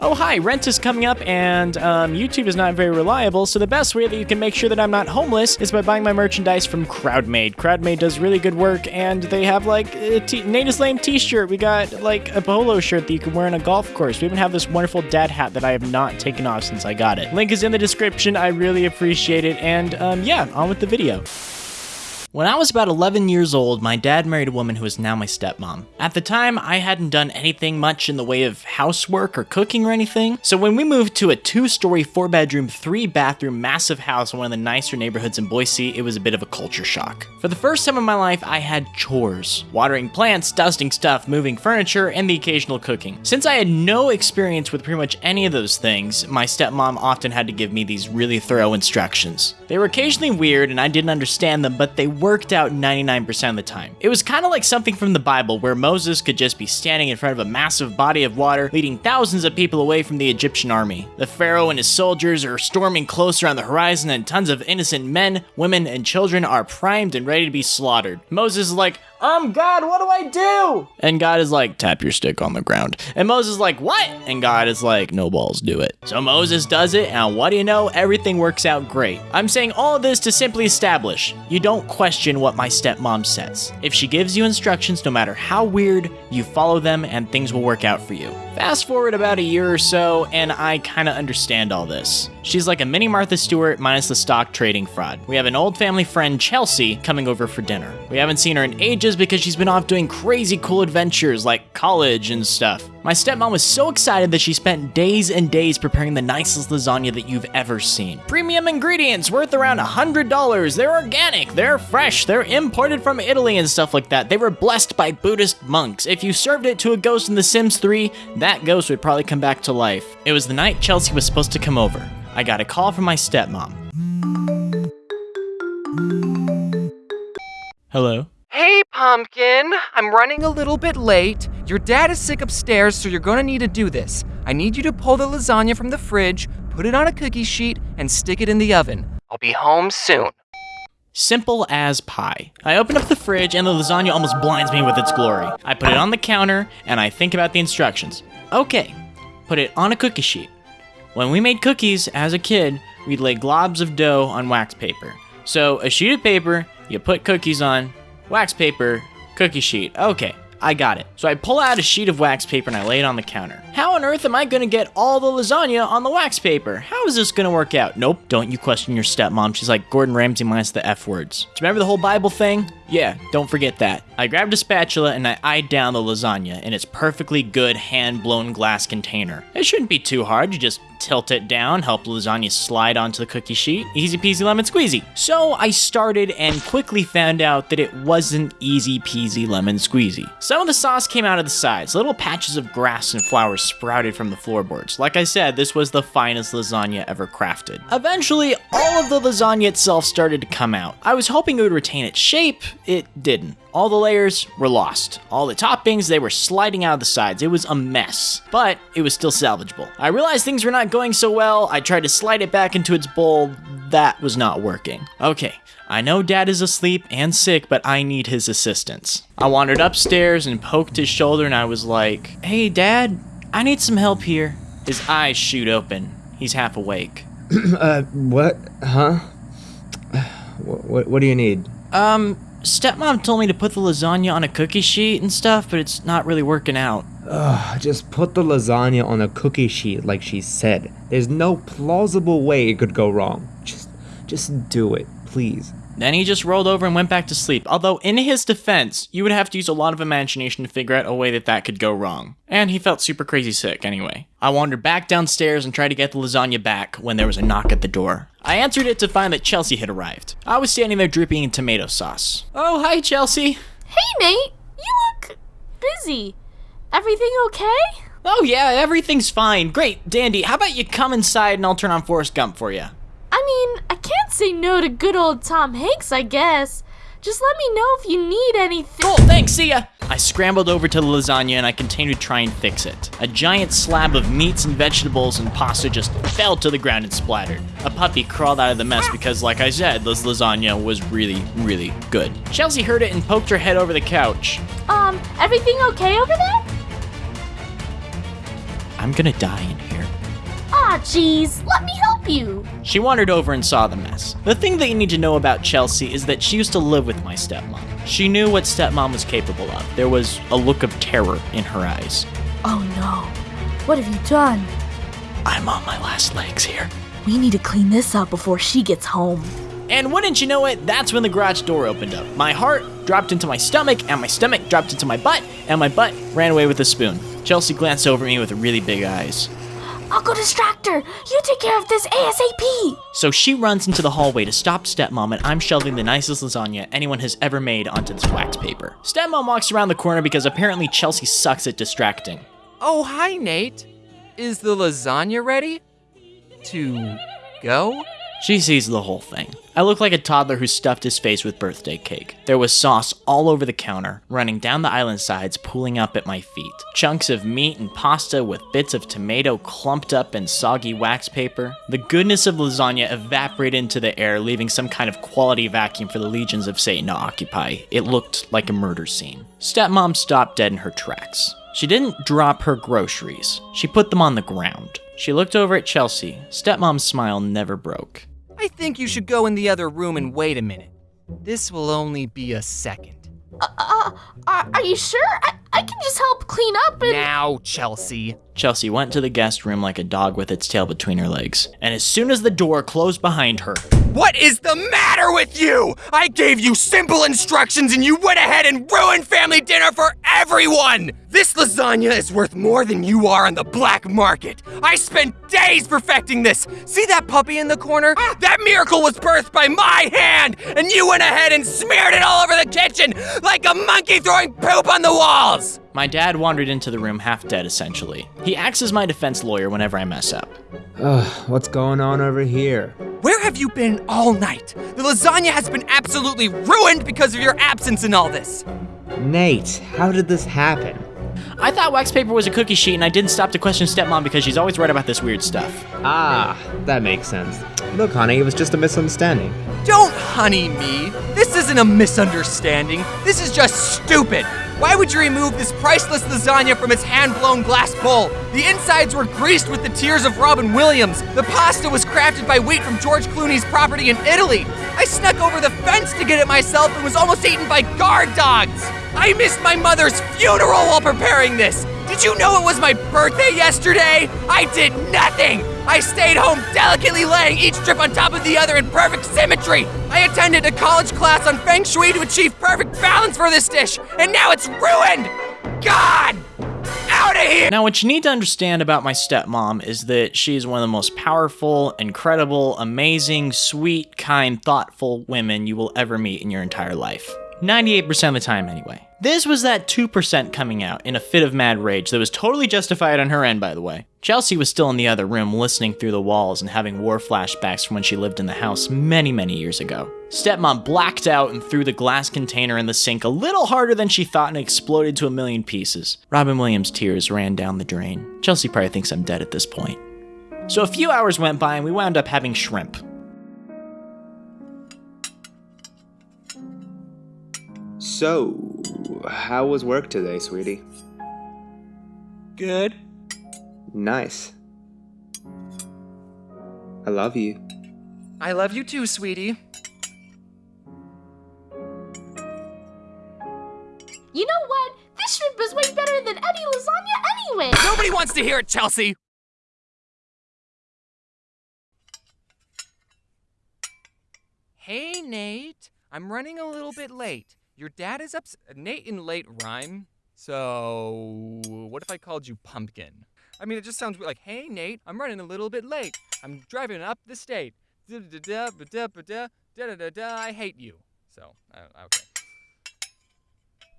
Oh, hi, rent is coming up, and um, YouTube is not very reliable, so the best way that you can make sure that I'm not homeless is by buying my merchandise from Crowdmade. Crowdmade does really good work, and they have like a t- Natus Lame t shirt. We got like a polo shirt that you can wear on a golf course. We even have this wonderful dad hat that I have not taken off since I got it. Link is in the description. I really appreciate it, and um, yeah, on with the video. When I was about 11 years old, my dad married a woman who is now my stepmom. At the time, I hadn't done anything much in the way of housework or cooking or anything, so when we moved to a two story, four bedroom, three bathroom, massive house in one of the nicer neighborhoods in Boise, it was a bit of a culture shock. For the first time in my life, I had chores watering plants, dusting stuff, moving furniture, and the occasional cooking. Since I had no experience with pretty much any of those things, my stepmom often had to give me these really thorough instructions. They were occasionally weird and I didn't understand them, but they worked out 99% of the time. It was kind of like something from the Bible where Moses could just be standing in front of a massive body of water, leading thousands of people away from the Egyptian army. The Pharaoh and his soldiers are storming closer on the horizon, and tons of innocent men, women, and children are primed and ready to be slaughtered. Moses is like, um, God, what do I do? And God is like, tap your stick on the ground. And Moses is like, what? And God is like, no balls, do it. So Moses does it, and what do you know? Everything works out great. I'm saying all this to simply establish you don't question what my stepmom says. If she gives you instructions, no matter how weird, you follow them and things will work out for you. Fast forward about a year or so, and I kinda understand all this. She's like a mini Martha Stewart minus the stock trading fraud. We have an old family friend, Chelsea, coming over for dinner. We haven't seen her in ages because she's been off doing crazy cool adventures like college and stuff. My stepmom was so excited that she spent days and days preparing the nicest lasagna that you've ever seen. Premium ingredients worth around $100. They're organic, they're fresh, they're imported from Italy and stuff like that. They were blessed by Buddhist monks. If you served it to a ghost in The Sims 3, that ghost would probably come back to life. It was the night Chelsea was supposed to come over. I got a call from my stepmom. Hello? Pumpkin! I'm running a little bit late. Your dad is sick upstairs, so you're gonna need to do this. I need you to pull the lasagna from the fridge, put it on a cookie sheet, and stick it in the oven. I'll be home soon. Simple as pie. I open up the fridge and the lasagna almost blinds me with its glory. I put it on the counter and I think about the instructions. Okay, put it on a cookie sheet. When we made cookies as a kid, we'd lay globs of dough on wax paper. So a sheet of paper, you put cookies on, wax paper, cookie sheet. Okay, I got it. So I pull out a sheet of wax paper and I lay it on the counter. How on earth am I gonna get all the lasagna on the wax paper? How is this gonna work out? Nope, don't you question your stepmom. She's like Gordon Ramsay minus the F words. Do you remember the whole Bible thing? Yeah, don't forget that. I grabbed a spatula and I eyed down the lasagna in its perfectly good hand blown glass container. It shouldn't be too hard, you just tilt it down, help lasagna slide onto the cookie sheet. Easy peasy lemon squeezy. So I started and quickly found out that it wasn't easy peasy lemon squeezy. Some of the sauce came out of the sides, little patches of grass and flowers sprouted from the floorboards. Like I said, this was the finest lasagna ever crafted. Eventually, all of the lasagna itself started to come out. I was hoping it would retain its shape, it didn't. All the layers were lost. All the toppings, they were sliding out of the sides. It was a mess, but it was still salvageable. I realized things were not going so well. I tried to slide it back into its bowl. That was not working. Okay, I know dad is asleep and sick, but I need his assistance. I wandered upstairs and poked his shoulder and I was like, hey dad, I need some help here. His eyes shoot open. He's half awake. uh, what? Huh? What, what, what do you need? Um, stepmom told me to put the lasagna on a cookie sheet and stuff, but it's not really working out. Ugh, just put the lasagna on a cookie sheet like she said. There's no plausible way it could go wrong. Just, just do it, please. Then he just rolled over and went back to sleep. Although, in his defense, you would have to use a lot of imagination to figure out a way that that could go wrong. And he felt super crazy sick anyway. I wandered back downstairs and tried to get the lasagna back when there was a knock at the door. I answered it to find that Chelsea had arrived. I was standing there dripping in tomato sauce. Oh, hi, Chelsea. Hey, Nate. You look busy. Everything okay? Oh, yeah, everything's fine. Great, Dandy. How about you come inside and I'll turn on Forrest Gump for you? I mean, I can't say no to good old Tom Hanks, I guess. Just let me know if you need anything. Cool, thanks, see ya! I scrambled over to the lasagna and I continued to try and fix it. A giant slab of meats and vegetables and pasta just fell to the ground and splattered. A puppy crawled out of the mess because, like I said, this lasagna was really, really good. Chelsea heard it and poked her head over the couch. Um, everything okay over there? I'm I'm gonna die in here. Jeez, let me help you. She wandered over and saw the mess. The thing that you need to know about Chelsea is that she used to live with my stepmom. She knew what stepmom was capable of. There was a look of terror in her eyes. Oh no. What have you done? I'm on my last legs here. We need to clean this up before she gets home. And wouldn't you know it, that's when the garage door opened up. My heart dropped into my stomach, and my stomach dropped into my butt, and my butt ran away with a spoon. Chelsea glanced over at me with really big eyes. I'll go distract her. You take care of this ASAP. So she runs into the hallway to stop Stepmom, and I'm shelving the nicest lasagna anyone has ever made onto this wax paper. Stepmom walks around the corner because apparently Chelsea sucks at distracting. Oh, hi, Nate. Is the lasagna ready? To go? She sees the whole thing. I look like a toddler who stuffed his face with birthday cake. There was sauce all over the counter, running down the island sides, pooling up at my feet. Chunks of meat and pasta with bits of tomato clumped up in soggy wax paper. The goodness of lasagna evaporated into the air, leaving some kind of quality vacuum for the legions of Satan to occupy. It looked like a murder scene. Stepmom stopped dead in her tracks. She didn't drop her groceries. She put them on the ground. She looked over at Chelsea. Stepmom's smile never broke. I think you should go in the other room and wait a minute. This will only be a second. Uh, are, are you sure? I, I can just help clean up and. Now, Chelsea. Chelsea went to the guest room like a dog with its tail between her legs. And as soon as the door closed behind her, What is the matter with you? I gave you simple instructions and you went ahead and ruined family dinner for everyone! This lasagna is worth more than you are on the black market. I spent days perfecting this. See that puppy in the corner? Ah! That miracle was birthed by my hand, and you went ahead and smeared it all over the kitchen like a monkey throwing poop on the walls! my dad wandered into the room half dead essentially. He acts as my defense lawyer whenever I mess up. Ugh, what's going on over here? Where have you been all night? The lasagna has been absolutely ruined because of your absence in all this. Nate, how did this happen? I thought wax paper was a cookie sheet and I didn't stop to question stepmom because she's always right about this weird stuff. Ah, that makes sense. Look, honey, it was just a misunderstanding. Don't honey me. This isn't a misunderstanding. This is just stupid. Why would you remove this priceless lasagna from its hand-blown glass bowl? The insides were greased with the tears of Robin Williams. The pasta was crafted by wheat from George Clooney's property in Italy. I snuck over the fence to get it myself and was almost eaten by guard dogs. I missed my mother's funeral while preparing this. Did you know it was my birthday yesterday? I did nothing! I stayed home delicately laying each strip on top of the other in perfect symmetry! I attended a college class on Feng Shui to achieve perfect balance for this dish, and now it's ruined! God! Out of here! Now, what you need to understand about my stepmom is that she is one of the most powerful, incredible, amazing, sweet, kind, thoughtful women you will ever meet in your entire life. 98% of the time, anyway. This was that 2% coming out in a fit of mad rage that was totally justified on her end, by the way. Chelsea was still in the other room listening through the walls and having war flashbacks from when she lived in the house many, many years ago. Stepmom blacked out and threw the glass container in the sink a little harder than she thought and exploded to a million pieces. Robin Williams' tears ran down the drain. Chelsea probably thinks I'm dead at this point. So a few hours went by and we wound up having shrimp. So, how was work today, sweetie? Good. Nice. I love you. I love you too, sweetie. You know what? This shrimp is way better than any lasagna anyway. Nobody wants to hear it, Chelsea! Hey, Nate. I'm running a little bit late. Your dad is ups- Nate in late rhyme. So, what if I called you Pumpkin? I mean, it just sounds like, hey, Nate, I'm running a little bit late. I'm driving up the state. Da da da da da da da da da. I hate you. So, okay.